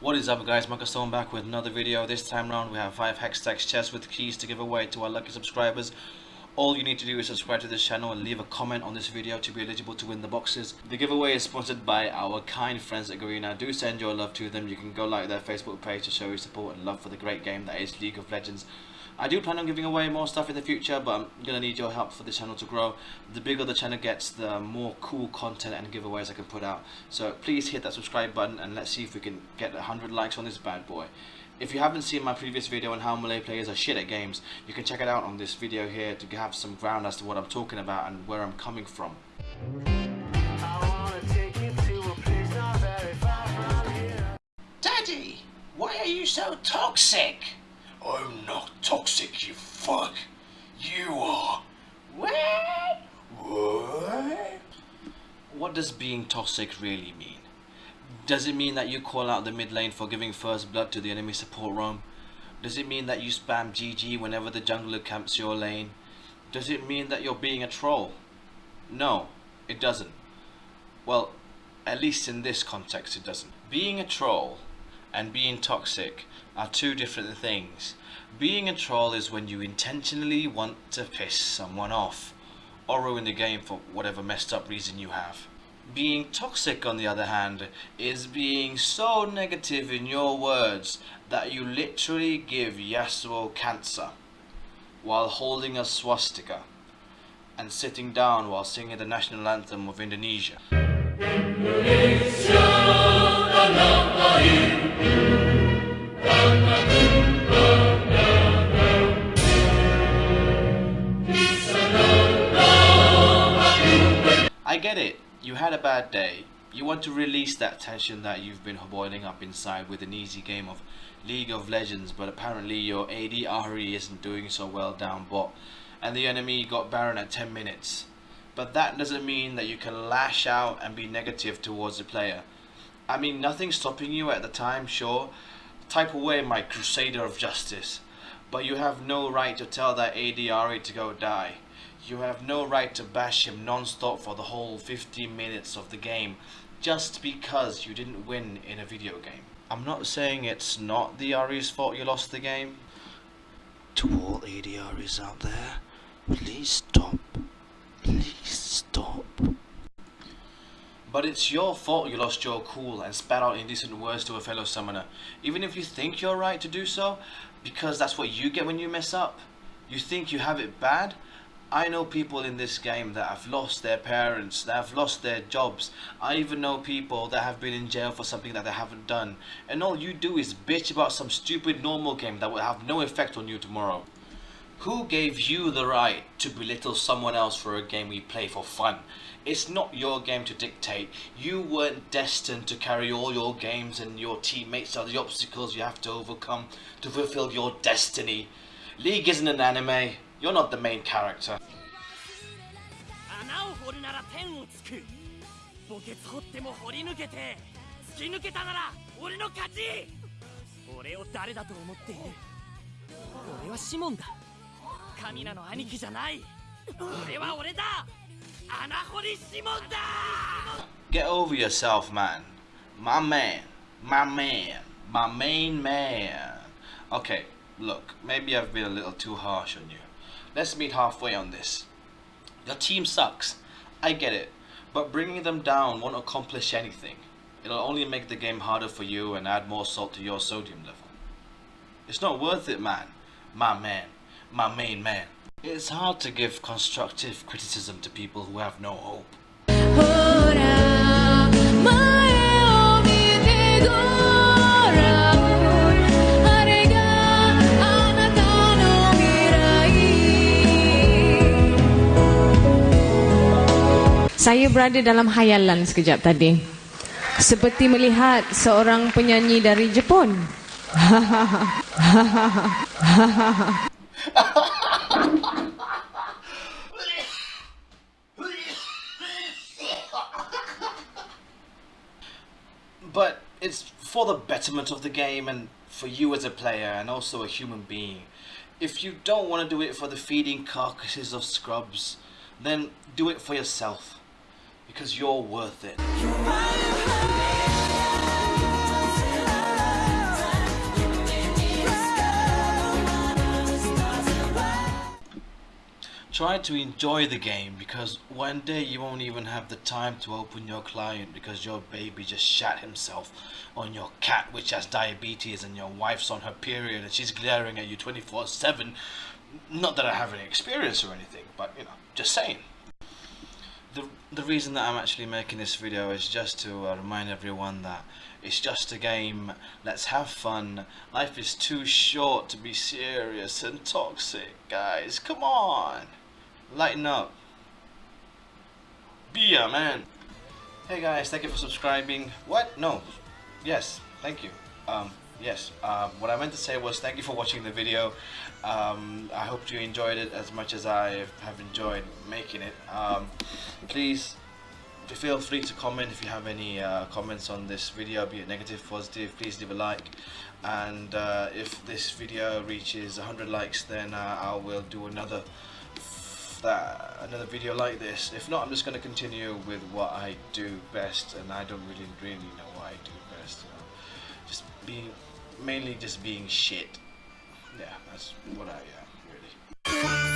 What is up guys, Michael Stone back with another video. This time around we have 5 Hextech chests with keys to give away to our lucky subscribers. All you need to do is subscribe to this channel and leave a comment on this video to be eligible to win the boxes. The giveaway is sponsored by our kind friends at Garena. Do send your love to them. You can go like their Facebook page to show your support and love for the great game that is League of Legends. I do plan on giving away more stuff in the future, but I'm going to need your help for the channel to grow. The bigger the channel gets, the more cool content and giveaways I can put out. So please hit that subscribe button and let's see if we can get 100 likes on this bad boy. If you haven't seen my previous video on how Malay players are shit at games, you can check it out on this video here to have some ground as to what I'm talking about and where I'm coming from. Daddy, why are you so toxic? I'm not toxic, you fuck. You are. What? What? What does being toxic really mean? Does it mean that you call out the mid lane for giving first blood to the enemy support roam? Does it mean that you spam GG whenever the jungler camps your lane? Does it mean that you're being a troll? No, it doesn't. Well, at least in this context it doesn't. Being a troll and being toxic are two different things. Being a troll is when you intentionally want to piss someone off or ruin the game for whatever messed up reason you have. Being toxic on the other hand is being so negative in your words that you literally give Yasuo cancer while holding a swastika and sitting down while singing the national anthem of Indonesia. I get it. You had a bad day. You want to release that tension that you've been boiling up inside with an easy game of League of Legends, but apparently your AD Ahri isn't doing so well down bot, and the enemy got Baron at 10 minutes. But that doesn't mean that you can lash out and be negative towards the player. I mean, nothing's stopping you at the time, sure. Type away my Crusader of Justice. But you have no right to tell that AD Ahri to go die. You have no right to bash him non-stop for the whole 15 minutes of the game just because you didn't win in a video game. I'm not saying it's not the Ahri's fault you lost the game. To all AD Ahris out there, please stop. Please. But it's your fault you lost your cool and spat out indecent words to a fellow summoner. Even if you think you're right to do so, because that's what you get when you mess up. You think you have it bad, I know people in this game that have lost their parents, that have lost their jobs. I even know people that have been in jail for something that they haven't done. And all you do is bitch about some stupid normal game that will have no effect on you tomorrow. Who gave you the right to belittle someone else for a game we play for fun? It's not your game to dictate. You weren't destined to carry all your games and your teammates are the obstacles you have to overcome to fulfill your destiny. League isn't an anime. You're not the main character. 穴を掘るなら天をつく墓穴掘っても掘り抜けて突き抜けたなら俺の勝ち俺を誰だと思っている俺はシモンだカミナの兄貴じゃない俺は俺だ穴掘りシモンだ Get over yourself, man. My man. My man. My main man. Okay, look, maybe I've been a little too harsh on you. Let's meet halfway on this. Your team sucks. I get it. But bringing them down won't accomplish anything. It'll only make the game harder for you and add more salt to your sodium level. It's not worth it, man. My man. my main man. It's hard to give constructive criticism to people who have no hope. Saya berada dalam hayalan sekejap tadi. Seperti melihat seorang penyanyi dari Jepun. But it's for the betterment of the game and for you as a player and also a human being. If you don't want to do it for the feeding carcasses of scrubs, then do it for yourself. Because you're worth it. Try to enjoy the game because one day you won't even have the time to open your client because your baby just shat himself on your cat which has diabetes and your wife's on her period and she's glaring at you 24 7 not that i have any experience or anything but you know just saying. The, the reason that I'm actually making this video is just to uh, remind everyone that it's just a game, let's have fun, life is too short to be serious and toxic, guys, come on, lighten up, be a man. Hey guys, thank you for subscribing, what? No, yes, thank you, um, yes, uh, what I meant to say was thank you for watching the video, um, I hope you enjoyed it as much as I have enjoyed making it, um, please feel free to comment if you have any uh, comments on this video be it negative positive please leave a like. And uh, if this video reaches 100 likes then uh, I will do another that another video like this. If not I'm just going to continue with what I do best and I don't really really know what I do best you know. Just being mainly just being shit. Yeah that's what I am really